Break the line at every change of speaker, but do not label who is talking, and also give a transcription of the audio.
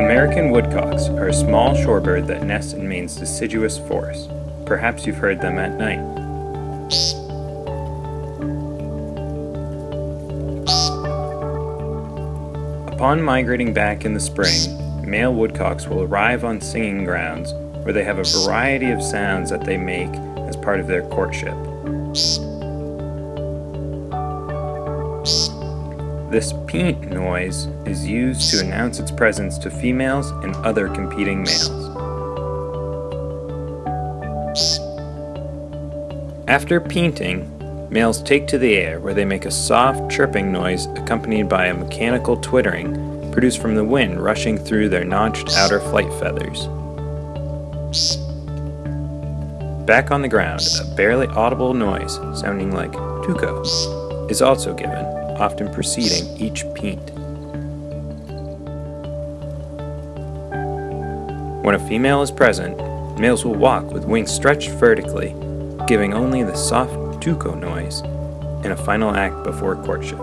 American woodcocks are a small shorebird that nests in Maine's deciduous forests. Perhaps you've heard them at night. Upon migrating back in the spring, male woodcocks will arrive on singing grounds where they have a variety of sounds that they make as part of their courtship. This peent noise is used to announce its presence to females and other competing males. After peenting, males take to the air where they make a soft chirping noise accompanied by a mechanical twittering produced from the wind rushing through their notched outer flight feathers. Back on the ground, a barely audible noise sounding like tuco is also given often preceding each peent. When a female is present, males will walk with wings stretched vertically, giving only the soft tuco noise in a final act before courtship.